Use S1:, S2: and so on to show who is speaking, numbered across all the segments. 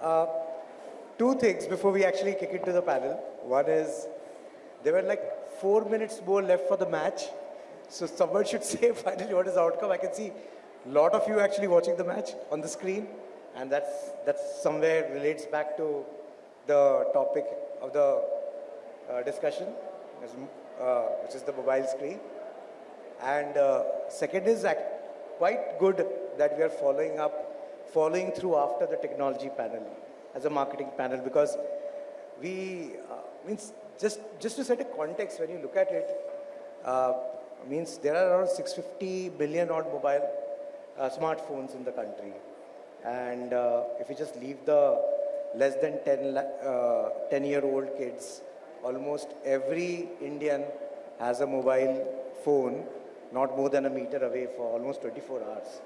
S1: Uh, two things before we actually kick into the panel. One is there were like four minutes more left for the match. So someone should say finally what is the outcome. I can see a lot of you actually watching the match on the screen. And that's, that's somewhere relates back to the topic of the uh, discussion, uh, which is the mobile screen. And uh, second is quite good that we are following up, following through after the technology panel as a marketing panel because we, uh, means just, just to set a context, when you look at it, uh, means there are around 650 billion odd mobile uh, smartphones in the country. And uh, if you just leave the less than 10, uh, 10 year old kids, almost every Indian has a mobile phone not more than a meter away for almost 24 hours.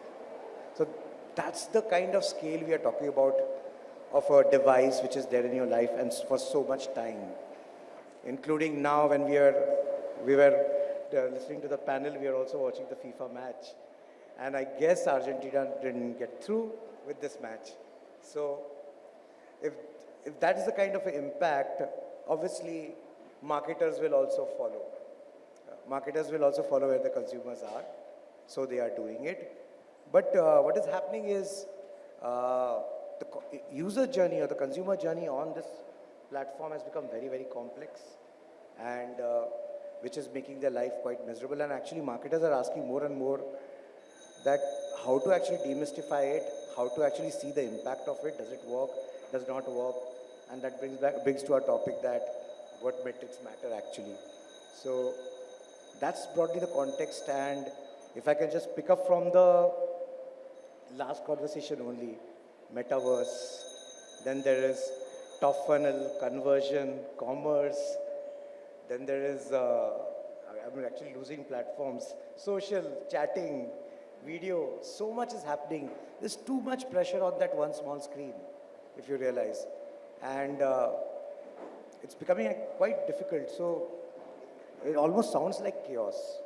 S1: That's the kind of scale we are talking about of a device which is there in your life and for so much time. Including now when we are, we were uh, listening to the panel, we are also watching the FIFA match. And I guess Argentina didn't get through with this match. So if, if that is the kind of impact, obviously marketers will also follow. Uh, marketers will also follow where the consumers are. So they are doing it. But uh, what is happening is uh, the user journey or the consumer journey on this platform has become very, very complex and uh, which is making their life quite miserable. And actually marketers are asking more and more that how to actually demystify it, how to actually see the impact of it, does it work, does not work, and that brings back brings to our topic that what metrics matter actually. So that's broadly the context and if I can just pick up from the last conversation only, metaverse, then there is top funnel, conversion, commerce, then there is, uh, I'm actually losing platforms, social, chatting, video, so much is happening. There's too much pressure on that one small screen, if you realize. And uh, it's becoming quite difficult. So it almost sounds like chaos.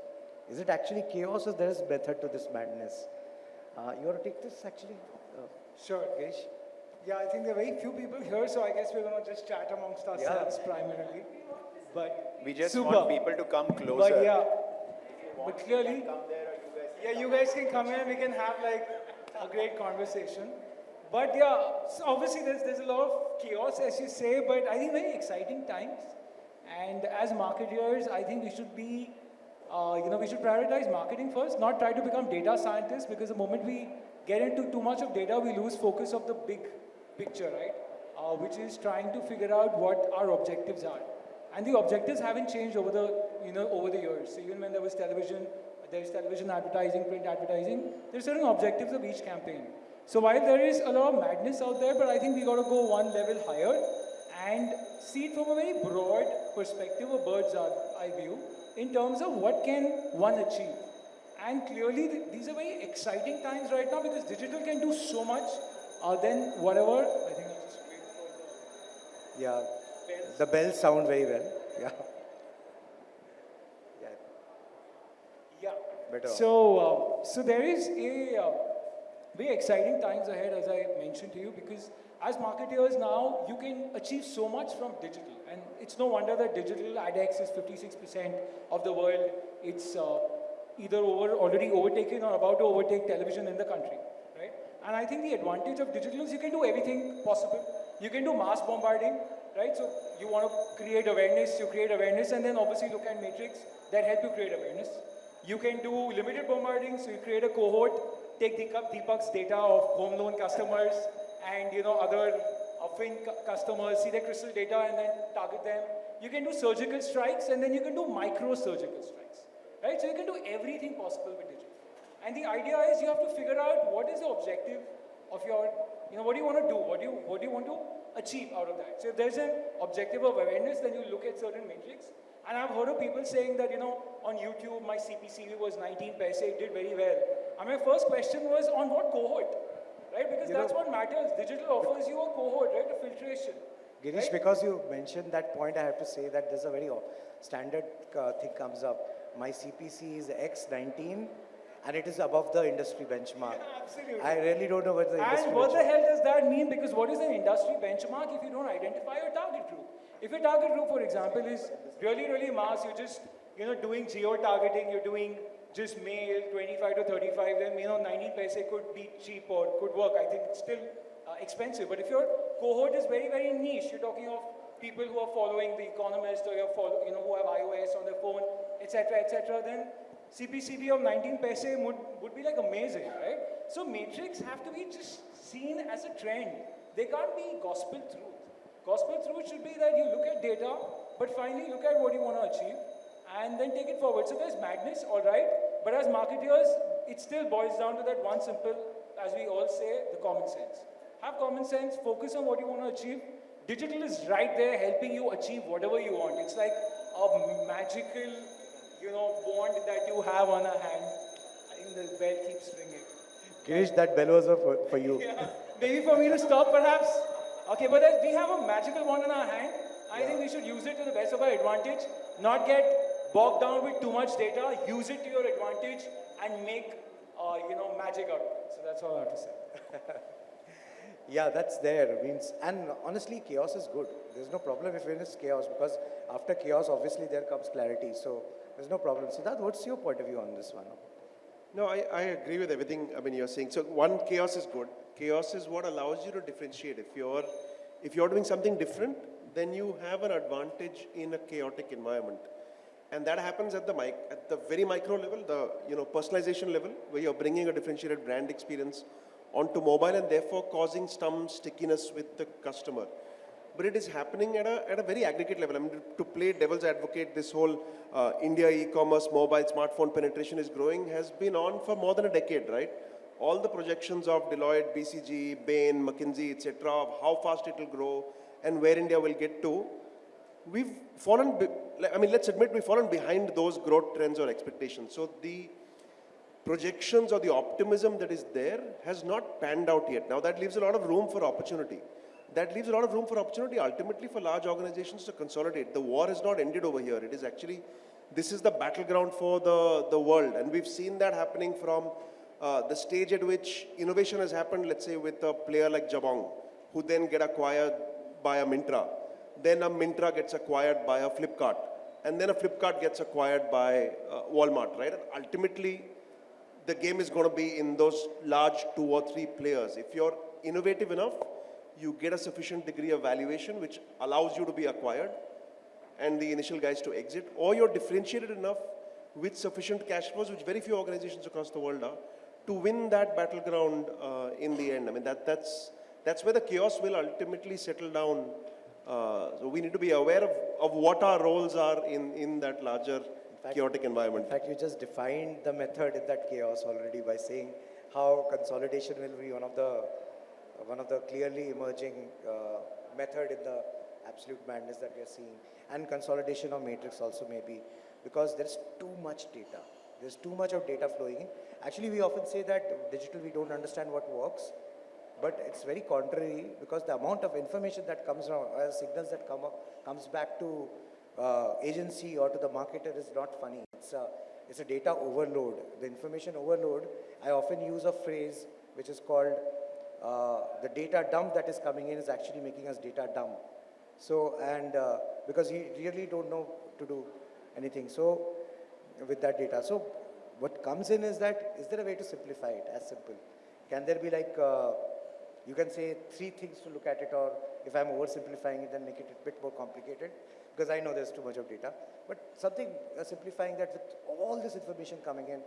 S1: Is it actually chaos or there is method to this madness? Uh, you want to take this actually? Uh,
S2: sure. Girish? Yeah, I think there are very few people here, so I guess we're going to just chat amongst ourselves yeah. primarily. But
S3: we just super. want people to come closer.
S2: But yeah, but clearly, yeah, you guys can come here and we can have like a great conversation. But yeah, so obviously there's, there's a lot of chaos, as you say, but I think very exciting times. And as marketers, I think we should be uh, you know, we should prioritize marketing first, not try to become data scientists because the moment we get into too much of data, we lose focus of the big picture, right? Uh, which is trying to figure out what our objectives are. And the objectives haven't changed over the, you know, over the years. So even when there was television, there's television advertising, print advertising, there's certain objectives of each campaign. So while there is a lot of madness out there, but I think we got to go one level higher and see it from a very broad perspective, a bird's eye view, in terms of what can one achieve. And clearly, th these are very exciting times right now because digital can do so much uh, than whatever. I think I'll just wait for
S1: the. Yeah, bells. the bells sound very well. Yeah.
S2: Yeah. Yeah. Better. So, uh, so there is a uh, very exciting times ahead, as I mentioned to you, because as marketers now, you can achieve so much from digital. And it's no wonder that digital AdX is 56% of the world. It's uh, either over, already overtaken or about to overtake television in the country, right? And I think the advantage of digital is you can do everything possible. You can do mass bombarding, right? So you want to create awareness, you create awareness, and then obviously look at metrics that help you create awareness. You can do limited bombarding, so you create a cohort, take Deepak's data of home loan customers, and you know other Fin customers, see their crystal data and then target them. You can do surgical strikes and then you can do micro surgical strikes. Right? So you can do everything possible with digital. And the idea is you have to figure out what is the objective of your, you know, what do you want to do? What do you, what do you want to achieve out of that? So if there's an objective of awareness, then you look at certain metrics. And I've heard of people saying that, you know, on YouTube, my CPCV was 19 paise, it did very well. And my first question was, on what cohort? Right? Because that's know, what matters. Digital offers you a cohort, right? A filtration.
S1: Girish, right? because you mentioned that point, I have to say that there's a very standard uh, thing comes up. My CPC is X19 and it is above the industry benchmark.
S2: absolutely.
S1: I really don't know what the industry
S2: And what the hell does that mean? Because what is an industry benchmark if you don't identify your target group? If your target group, for example, is really, really mass, you're just, you know, doing geo-targeting, you're doing just male, 25 to 35, then, you know, 19 paise could be cheap or could work. I think it's still uh, expensive. But if your cohort is very, very niche, you're talking of people who are following The Economist or you're follow, you know, who have iOS on their phone, etc., etc., then CPCV of 19 paise would, would be like amazing, right? So matrix have to be just seen as a trend. They can't be gospel truth. Gospel truth should be that you look at data, but finally look at what you want to achieve and then take it forward. So there's madness, all right, but as marketers, it still boils down to that one simple, as we all say, the common sense. Have common sense, focus on what you want to achieve. Digital is right there helping you achieve whatever you want. It's like a magical, you know, wand that you have on a hand. I think the bell keeps ringing.
S1: Girish, that bell was for, for you.
S2: Yeah. Maybe for me to stop, perhaps. Okay, but as we have a magical wand in our hand. I think we should use it to the best of our advantage, not get bogged down with too much data. Use it to your advantage and make, uh, you know, magic out of it. So that's all I have to say.
S1: Yeah, that's there. Means, and honestly, chaos is good. There's no problem if it is chaos because after chaos, obviously there comes clarity. So there's no problem. Siddharth, what's your point of view on this one?
S4: No, I, I agree with everything. I mean, you're saying. So one, chaos is good. Chaos is what allows you to differentiate. If you're, if you're doing something different, then you have an advantage in a chaotic environment, and that happens at the mic, at the very micro level, the you know personalization level, where you're bringing a differentiated brand experience onto mobile, and therefore causing some stickiness with the customer. But it is happening at a, at a very aggregate level. I mean, to play devil's advocate, this whole uh, India e-commerce, mobile, smartphone penetration is growing has been on for more than a decade, right? All the projections of Deloitte, BCG, Bain, McKinsey, etc., of how fast it will grow and where India will get to, we've fallen, I mean, let's admit we've fallen behind those growth trends or expectations. So the projections or the optimism that is there has not panned out yet. Now that leaves a lot of room for opportunity. That leaves a lot of room for opportunity ultimately for large organizations to consolidate. The war has not ended over here. It is actually, this is the battleground for the, the world. And we've seen that happening from uh, the stage at which innovation has happened, let's say with a player like Jabong, who then get acquired by a Myntra. Then a Myntra gets acquired by a Flipkart. And then a Flipkart gets acquired by uh, Walmart, right? And ultimately, the game is going to be in those large two or three players. If you're innovative enough, you get a sufficient degree of valuation which allows you to be acquired and the initial guys to exit, or you're differentiated enough with sufficient cash flows, which very few organizations across the world are, to win that battleground uh, in the end. I mean, that, that's, that's where the chaos will ultimately settle down. Uh, so we need to be aware of, of what our roles are in, in that larger
S1: fact-
S4: chaotic environment.
S1: In fact, you just defined the method in that chaos already by saying how consolidation will be one of the one of the clearly emerging uh, method in the absolute madness that we are seeing, and consolidation of matrix also maybe because there's too much data. There's too much of data flowing in. Actually, we often say that digital we don't understand what works, but it's very contrary because the amount of information that comes from uh, signals that come up, comes back to uh, agency or to the marketer is not funny. It's a, it's a data overload. The information overload, I often use a phrase which is called uh, the data dump that is coming in is actually making us data dumb. So, and uh, because you really don't know to do anything. So, with that data. So, what comes in is that, is there a way to simplify it as simple? Can there be like, uh, you can say three things to look at it or if I'm oversimplifying it then make it a bit more complicated because I know there's too much of data. But something uh, simplifying that with all this information coming in,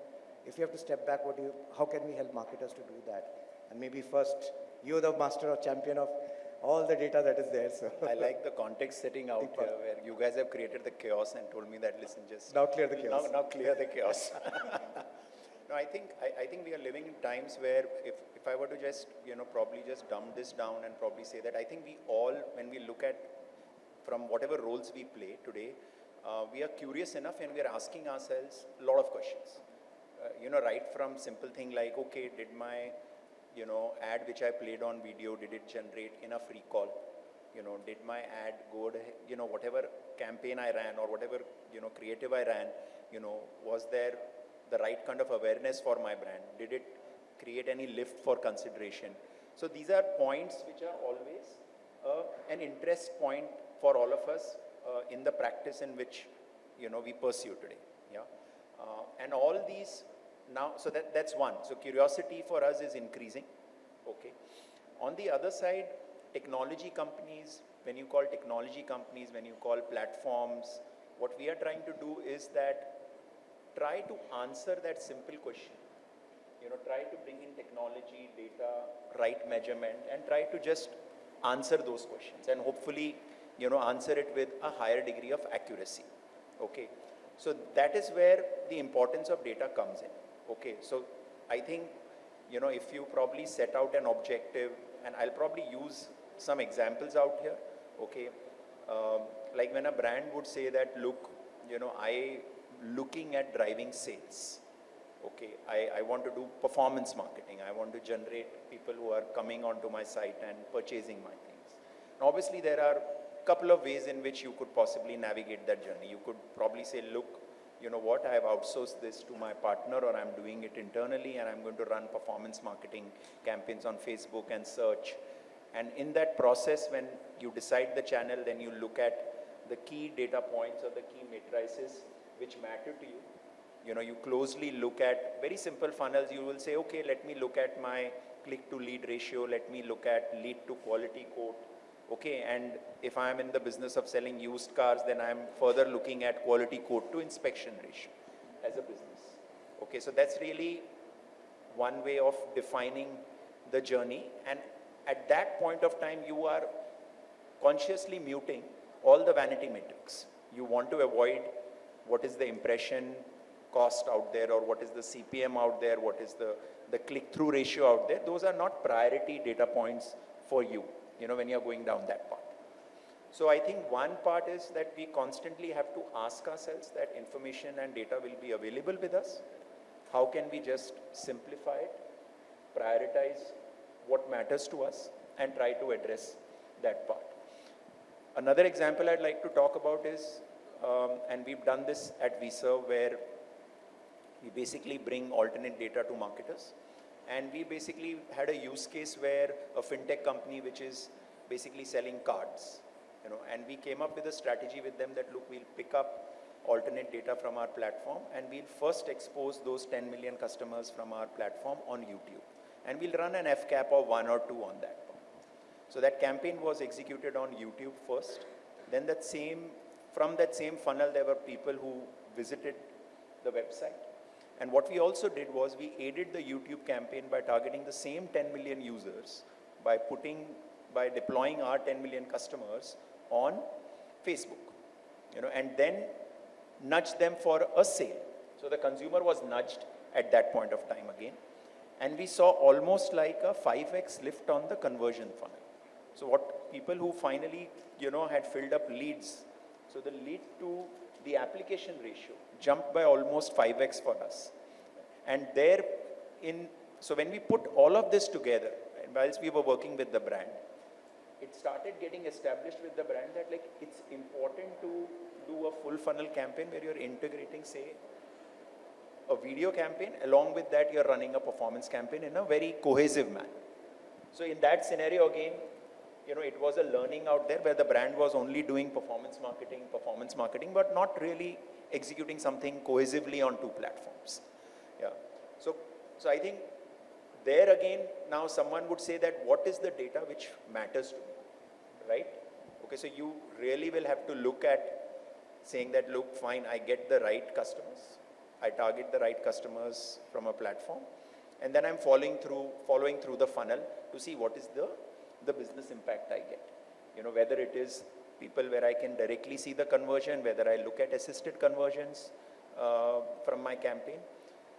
S1: if you have to step back, what do you, how can we help marketers to do that? And maybe first, you're the master or champion of all the data that is there. So
S3: I like the context setting out
S1: Deepak.
S3: here where you guys have created the chaos and told me that listen just
S1: Now clear the chaos.
S3: Now, now clear the chaos. no, I think I, I think we are living in times where if, if I were to just you know probably just dumb this down and probably say that I think we all when we look at from whatever roles we play today, uh, we are curious enough and we are asking ourselves a lot of questions. Uh, you know, right from simple thing like, okay, did my, you know, ad which I played on video, did it generate enough recall? You know, did my ad go, to, you know, whatever campaign I ran or whatever, you know, creative I ran, you know, was there the right kind of awareness for my brand? Did it create any lift for consideration? So these are points which are always uh, an interest point for all of us uh, in the practice in which you know we pursue today. Yeah, uh, and all these now. So that that's one. So curiosity for us is increasing. Okay. On the other side, technology companies. When you call technology companies, when you call platforms, what we are trying to do is that try to answer that simple question. You know, try to bring in technology, data, right measurement, and try to just answer those questions and hopefully, you know, answer it with a higher degree of accuracy. Okay. So that is where the importance of data comes in. Okay. So I think, you know, if you probably set out an objective, and I'll probably use some examples out here. Okay. Um, like when a brand would say that, look, you know, I looking at driving sales. Okay, I, I want to do performance marketing. I want to generate people who are coming onto my site and purchasing my things. And obviously, there are a couple of ways in which you could possibly navigate that journey. You could probably say, look, you know what, I have outsourced this to my partner or I'm doing it internally and I'm going to run performance marketing campaigns on Facebook and search. And in that process, when you decide the channel, then you look at the key data points or the key matrices which matter to you. You know, you closely look at very simple funnels. You will say, okay, let me look at my click to lead ratio. Let me look at lead to quality quote. Okay, and if I'm in the business of selling used cars, then I'm further looking at quality quote to inspection ratio as a business. Okay, so that's really one way of defining the journey. And at that point of time, you are consciously muting all the vanity metrics. You want to avoid what is the impression cost out there or what is the CPM out there, what is the, the click-through ratio out there. Those are not priority data points for you, you know, when you're going down that path. So I think one part is that we constantly have to ask ourselves that information and data will be available with us. How can we just simplify it, prioritize what matters to us and try to address that part. Another example I'd like to talk about is um, and we've done this at Vserv where we basically bring alternate data to marketers. And we basically had a use case where a fintech company which is basically selling cards, you know, and we came up with a strategy with them that look, we'll pick up alternate data from our platform and we'll first expose those 10 million customers from our platform on YouTube. And we'll run an FCAP of one or two on that. So that campaign was executed on YouTube first. Then that same from that same funnel, there were people who visited the website. And what we also did was we aided the YouTube campaign by targeting the same 10 million users by putting, by deploying our 10 million customers on Facebook, you know, and then nudge them for a sale. So the consumer was nudged at that point of time again. And we saw almost like a 5x lift on the conversion funnel. So what people who finally, you know, had filled up leads so the lead to the application ratio jumped by almost 5x for us. And there in, so when we put all of this together, and whilst we were working with the brand, it started getting established with the brand that like it's important to do a full funnel campaign where you're integrating, say, a video campaign. Along with that, you're running a performance campaign in a very cohesive manner. So in that scenario, again, you know, it was a learning out there where the brand was only doing performance marketing, performance marketing, but not really executing something cohesively on two platforms. Yeah. So, so I think there again, now someone would say that what is the data which matters to me, right? Okay, so you really will have to look at saying that, look, fine, I get the right customers. I target the right customers from a platform. And then I'm following through, following through the funnel to see what is the the business impact I get. You know, whether it is people where I can directly see the conversion, whether I look at assisted conversions uh, from my campaign.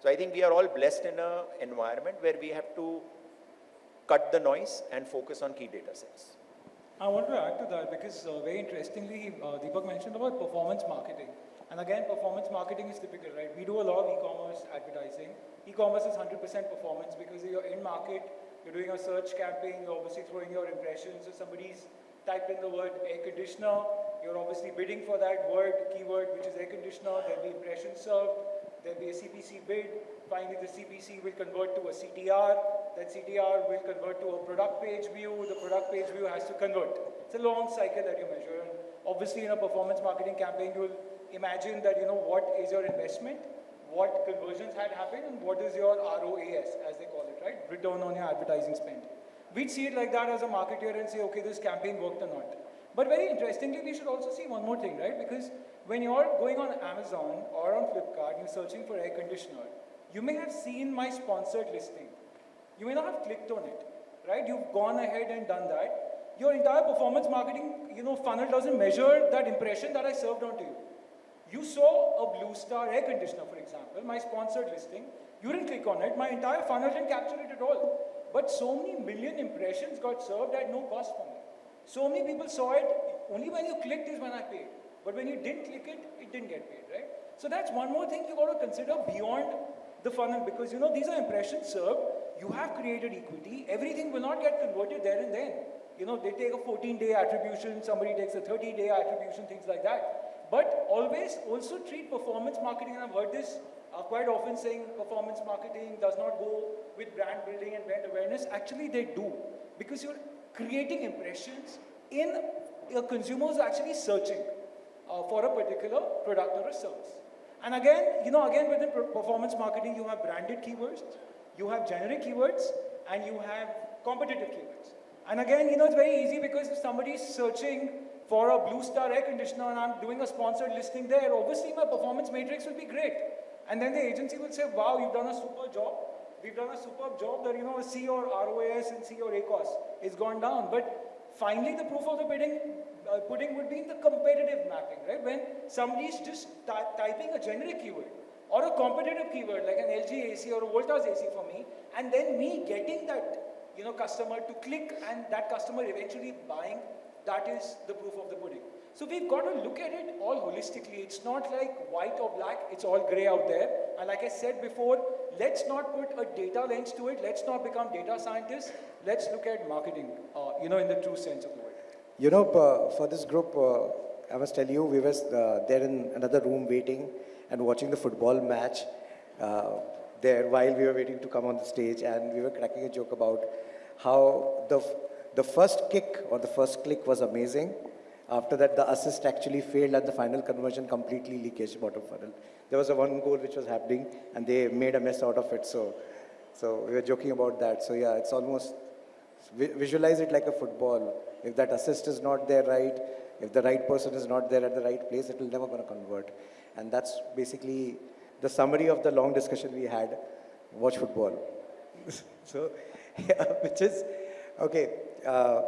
S3: So I think we are all blessed in an environment where we have to cut the noise and focus on key data sets.
S2: I want to add to that because uh, very interestingly, uh, Deepak mentioned about performance marketing. And again, performance marketing is typical, right? We do a lot of e-commerce advertising. E-commerce is 100% performance because you're in market, you're doing a search campaign, you're obviously throwing your impressions. So somebody's typed in the word air conditioner, you're obviously bidding for that word, keyword, which is air conditioner, There'll be impression served. there'll be a CPC bid, finally the CPC will convert to a CTR, that CTR will convert to a product page view, the product page view has to convert. It's a long cycle that you measure. And obviously in a performance marketing campaign, you'll imagine that, you know, what is your investment, what conversions had happened, and what is your ROAS, as they call it, right? Return on your advertising spend. We'd see it like that as a marketer and say, okay, this campaign worked or not. But very interestingly, we should also see one more thing, right? Because when you're going on Amazon or on Flipkart and you're searching for air conditioner, you may have seen my sponsored listing. You may not have clicked on it, right? You've gone ahead and done that. Your entire performance marketing, you know, funnel doesn't measure that impression that I served onto you. You saw a Blue Star air conditioner, for example, my sponsored listing. You didn't click on it. My entire funnel didn't capture it at all. But so many million impressions got served at no cost for me. So many people saw it. Only when you clicked is when I paid. But when you didn't click it, it didn't get paid, right? So that's one more thing you got to consider beyond the funnel because you know these are impressions served. You have created equity. Everything will not get converted there and then. You know, they take a 14-day attribution, somebody takes a 30-day attribution, things like that. But always also treat performance marketing, and I've heard this uh, quite often saying performance marketing does not go with brand building and brand awareness. Actually, they do because you're creating impressions in your consumers actually searching uh, for a particular product or a service. And again, you know, again within performance marketing, you have branded keywords, you have generic keywords, and you have competitive keywords. And again, you know, it's very easy because if somebody is searching for a Blue Star air conditioner and I'm doing a sponsored listing there, obviously my performance matrix will be great. And then the agency will say, wow, you've done a super job. We've done a superb job that, you know, see your ROAS and see your ACOS is gone down. But finally, the proof of the pudding, uh, pudding would be in the competitive mapping, right? When somebody is just ty- typing a generic keyword or a competitive keyword like an LG AC or a Voltas AC for me, and then me getting that you know, customer to click and that customer eventually buying, that is the proof of the pudding. So we've got to look at it all holistically. It's not like white or black, it's all gray out there. And like I said before, let's not put a data lens to it. Let's not become data scientists. Let's look at marketing, uh, you know, in the true sense of the word.
S1: You know, uh, for this group, uh, I must tell you, we were uh, there in another room waiting and watching the football match uh, there while we were waiting to come on the stage, and we were cracking a joke about how the the first kick or the first click was amazing. After that, the assist actually failed, and the final conversion completely leakage bottom funnel. There was a one goal which was happening, and they made a mess out of it. So, so we were joking about that. So yeah, it's almost visualize it like a football. If that assist is not there right, if the right person is not there at the right place, it will never going to convert. And that's basically the summary of the long discussion we had. Watch football. so, yeah, which is okay. Uh,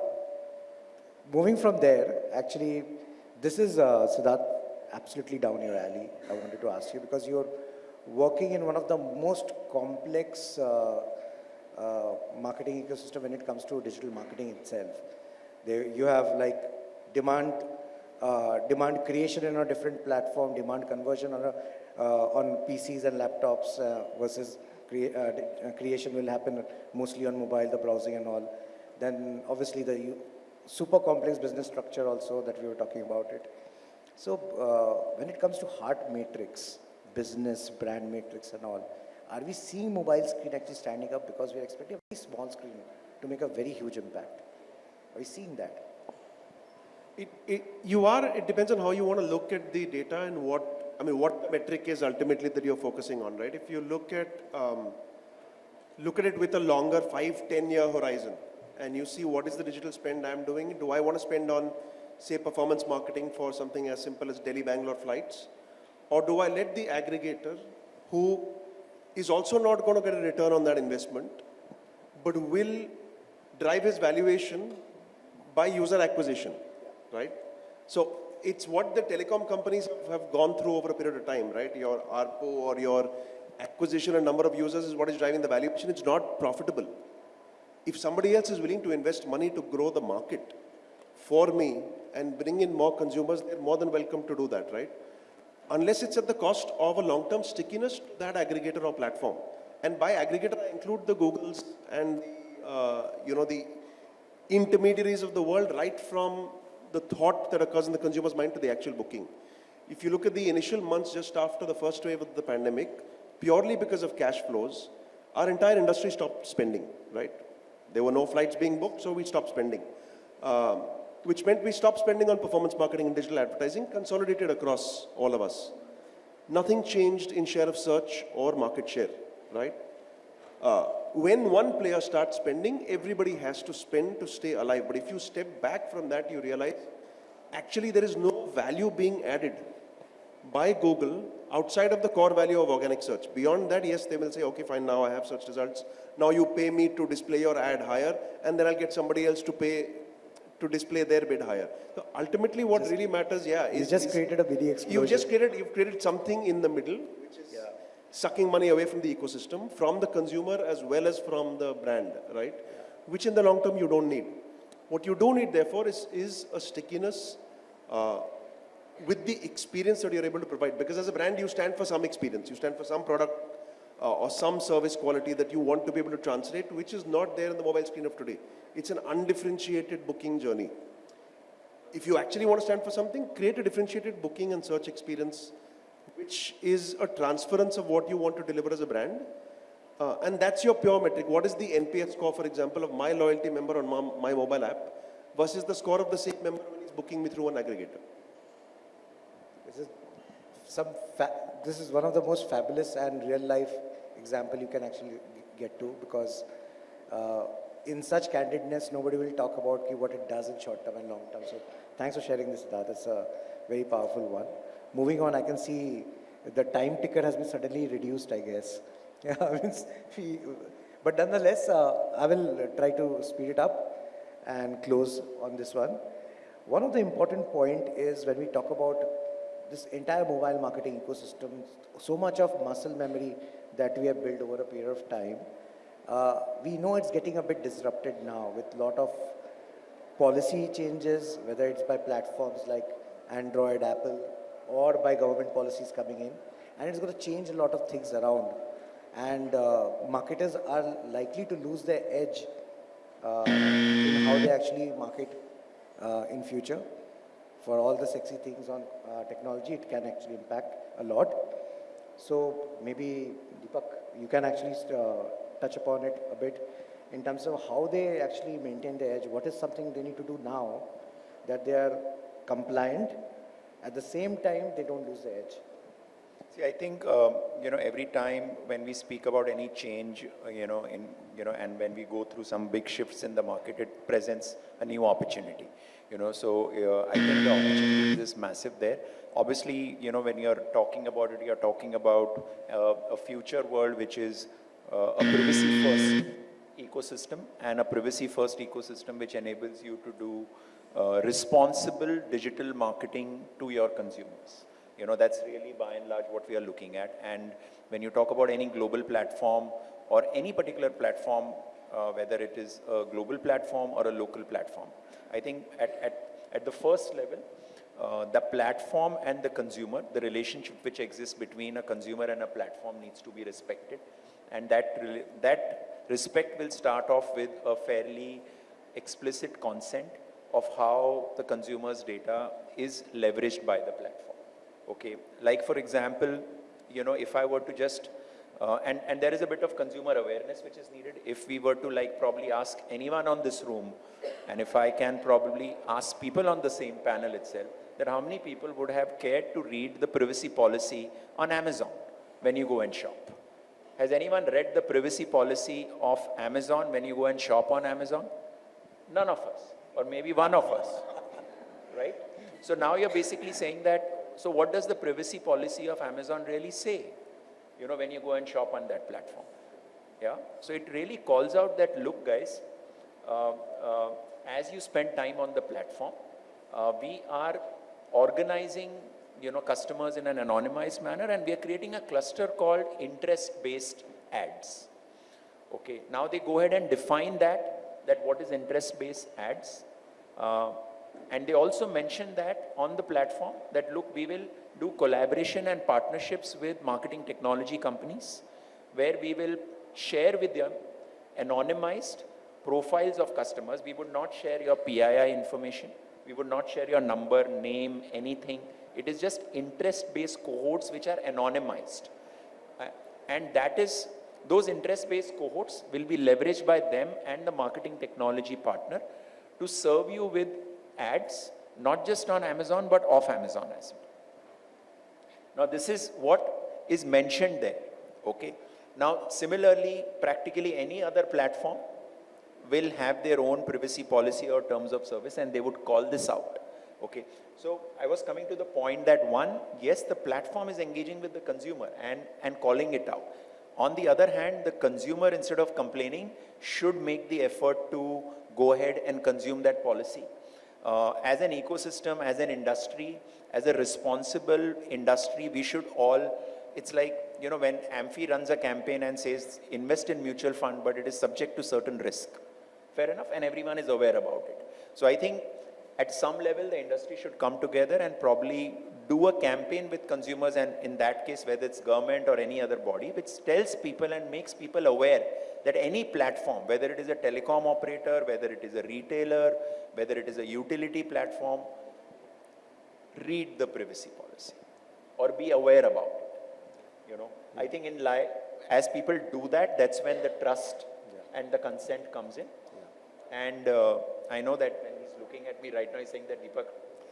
S1: moving from there, actually, this is uh, Siddharth, absolutely down your alley. I wanted to ask you because you're working in one of the most complex uh, uh, marketing ecosystem when it comes to digital marketing itself. There, you have like demand, uh, demand creation in a different platform, demand conversion on, a, uh, on PCs and laptops uh, versus crea- uh, creation will happen mostly on mobile, the browsing and all. Then obviously the super complex business structure also that we were talking about it. So uh, when it comes to heart matrix, business, brand matrix and all, are we seeing mobile screen actually standing up because we're expecting a very small screen to make a very huge impact? Are we seeing that?
S4: It, it, you are, it depends on how you want to look at the data and what, I mean, what metric is ultimately that you're focusing on, right? If you look at, um, look at it with a longer five, 10 year horizon and you see what is the digital spend I'm doing, do I want to spend on, say, performance marketing for something as simple as Delhi Bangalore flights? Or do I let the aggregator who is also not going to get a return on that investment, but will drive his valuation by user acquisition, right? So it's what the telecom companies have gone through over a period of time, right? Your ARPU or your acquisition and number of users is what is driving the valuation. It's not profitable. If somebody else is willing to invest money to grow the market for me and bring in more consumers, they're more than welcome to do that, right? Unless it's at the cost of a long-term stickiness to that aggregator or platform. And by aggregator, I include the Googles and, uh, you know, the intermediaries of the world right from the thought that occurs in the consumer's mind to the actual booking. If you look at the initial months just after the first wave of the pandemic, purely because of cash flows, our entire industry stopped spending, right? There were no flights being booked, so we stopped spending. Um, which meant we stopped spending on performance marketing and digital advertising, consolidated across all of us. Nothing changed in share of search or market share, right? Uh, when one player starts spending, everybody has to spend to stay alive. But if you step back from that, you realize actually there is no value being added by Google outside of the core value of organic search. Beyond that, yes, they will say, okay, fine, now I have search results. Now you pay me to display your ad higher, and then I'll get somebody else to pay to display their bid higher. So ultimately, what just, really matters, yeah,
S1: is you just is, created a BD explosion.
S4: You've just created, you've created something in the middle, which is yeah. sucking money away from the ecosystem, from the consumer as well as from the brand, right? Yeah. Which in the long term you don't need. What you do need, therefore, is, is a stickiness uh, with the experience that you're able to provide. Because as a brand, you stand for some experience, you stand for some product uh, or some service quality that you want to be able to translate, which is not there in the mobile screen of today. It's an undifferentiated booking journey. If you actually want to stand for something, create a differentiated booking and search experience, which is a transference of what you want to deliver as a brand. Uh, and that's your pure metric. What is the NPS score, for example, of my loyalty member on my, my mobile app versus the score of the same member when he's booking me through an aggregator?
S1: This is, some this is one of the most fabulous and real life example you can actually get to because uh, in such candidness, nobody will talk about what it does in short term and long term. So thanks for sharing this, Siddharth. That's a very powerful one. Moving on, I can see the time ticker has been suddenly reduced, I guess. Yeah, but nonetheless, uh, I will try to speed it up and close on this one. One of the important point is when we talk about this entire mobile marketing ecosystem, so much of muscle memory that we have built over a period of time, uh, we know it's getting a bit disrupted now with a lot of policy changes, whether it's by platforms like Android, Apple, or by government policies coming in. And it's going to change a lot of things around. And uh, marketers are likely to lose their edge uh, in how they actually market uh, in future. For all the sexy things on uh, technology, it can actually impact a lot. So maybe, Deepak, you can actually uh, touch upon it a bit in terms of how they actually maintain the edge. What is something they need to do now that they are compliant, at the same time they don't lose the edge?
S3: See, I think, um, you know, every time when we speak about any change, uh, you know, in, you know, and when we go through some big shifts in the market, it presents a new opportunity, you know, so uh, I think the opportunity is massive there. Obviously, you know, when you're talking about it, you're talking about uh, a future world which is uh, a privacy first ecosystem and a privacy first ecosystem which enables you to do uh, responsible digital marketing to your consumers. You know, that's really by and large what we are looking at. And when you talk about any global platform or any particular platform, uh, whether it is a global platform or a local platform, I think at, at, at the first level, uh, the platform and the consumer, the relationship which exists between a consumer and a platform needs to be respected and that, that respect will start off with a fairly explicit consent of how the consumer's data is leveraged by the platform. Okay, like for example, you know, if I were to just, uh, and, and there is a bit of consumer awareness which is needed. If we were to like probably ask anyone on this room, and if I can probably ask people on the same panel itself, that how many people would have cared to read the privacy policy on Amazon when you go and shop? Has anyone read the privacy policy of Amazon when you go and shop on Amazon? None of us, or maybe one of us, right? So now you're basically saying that, so what does the privacy policy of Amazon really say? You know, when you go and shop on that platform. Yeah, so it really calls out that, look guys, uh, uh, as you spend time on the platform, uh, we are organizing you know, customers in an anonymized manner and we are creating a cluster called interest-based ads. Okay, now they go ahead and define that, that what is interest-based ads. Uh, and they also mentioned that on the platform that look, we will do collaboration and partnerships with marketing technology companies where we will share with them anonymized profiles of customers. We would not share your PII information. We would not share your number, name, anything It is just interest-based cohorts which are anonymized. Uh, And that is, those interest-based cohorts will be leveraged by them and the marketing technology partner to serve you with ads, not just on Amazon, but off Amazon as well. Now, this is what is mentioned there, okay? Now, similarly, practically any other platform will have their own privacy policy or terms of service and they would call this out, okay? So, I was coming to the point that one, yes, the platform is engaging with the consumer and, and calling it out. On the other hand, the consumer, instead of complaining, should make the effort to go ahead and consume that policy. Uh, as an ecosystem, as an industry, as a responsible industry, we should all, it's like, you know, when AMFI runs a campaign and says, invest in mutual fund, but it is subject to certain risk. Fair enough, and everyone is aware about it. So I think at some level, the industry should come together and probably do a campaign with consumers, and in that case, whether it's government or any other body, which tells people and makes people aware that any platform, whether it is a telecom operator, whether it is a retailer, whether it is a utility platform, read the privacy policy or be aware about it. You know, I think in life, as people do that, that's when the trust and the consent comes in. And uh, I know that when he's looking at me right now, he's saying that Deepak,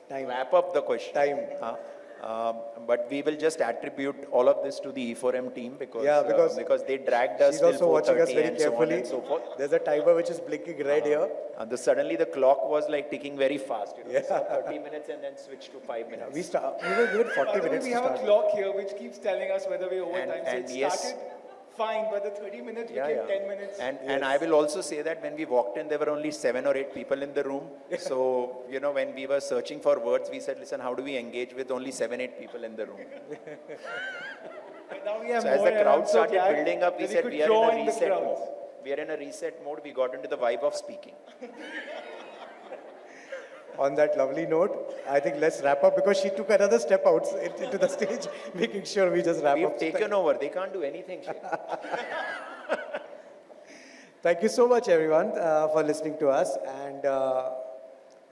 S1: Time.
S3: wrap up the question.
S1: Time.
S3: Huh? Um, but we will just attribute all of this to the E4M team because,
S1: Yeah,
S3: uh,
S1: because
S3: because they dragged us
S1: She's
S3: till
S1: also watching us
S3: 4:30
S1: very
S3: and so on
S1: carefully.
S3: and so forth.
S1: There's a timer which is blinking red here.
S3: And the, suddenly the clock was like ticking very fast. You know,
S1: Yeah.
S3: So 30 minutes and then switch to five minutes.
S1: We start. We were given 40
S2: By the way,
S1: minutes
S2: we
S1: to
S2: have a clock here which keeps telling us whether we're over
S3: And-
S2: time. So
S3: and
S2: it
S3: yes.
S2: Fine, but the 30 minutes
S3: Yeah,
S2: became
S3: yeah.
S2: 10 minutes.
S3: And, and I will also say that when we walked in, there were only seven or eight people in the room. So, you know, when we were searching for words, we said, listen, how do we engage with only seven, eight people in the room?
S2: Now we have
S3: So as the
S2: uh,
S3: crowd started
S2: glad
S3: building up, we said, we are in a reset mode. We are in a reset mode. We got into the vibe of speaking.
S1: On that lovely note, I think let's wrap up because she took another step out into the stage, making sure we just wrap
S3: We've
S1: up.
S3: taken over. They can't do anything.
S1: Thank you so much, everyone, uh, for listening to us. And uh,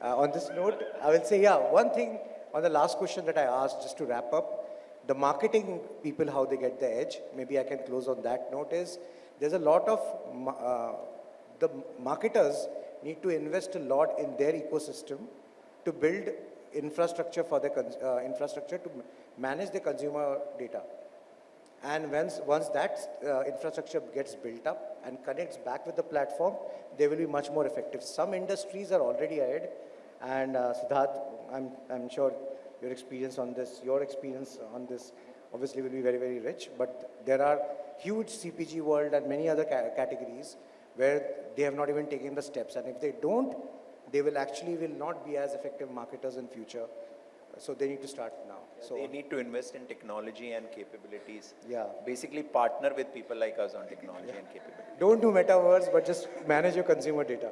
S1: uh, on this note, I will say, yeah, one thing on the last question that I asked, just to wrap up, the marketing people, how they get the edge, maybe I can close on that note, is there's a lot of, uh, the marketers need to invest a lot in their ecosystem to build infrastructure for the uh, infrastructure to manage the consumer data. And once, once that uh, infrastructure gets built up and connects back with the platform, they will be much more effective. Some industries are already ahead. And uh, Siddharth, I'm, I'm sure your experience on this, your experience on this obviously will be very, very rich. But there are huge CPG world and many other ca- categories where they have not even taken the steps. And if they don't, they will actually will not be as effective marketers in future. So they need to start now. So
S3: they need to invest in technology and capabilities.
S1: Yeah.
S3: Basically, partner with people like us on technology and capabilities.
S1: Don't do metaverse, but just manage your consumer data.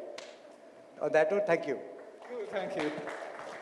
S1: On that note, thank you.
S2: Thank you.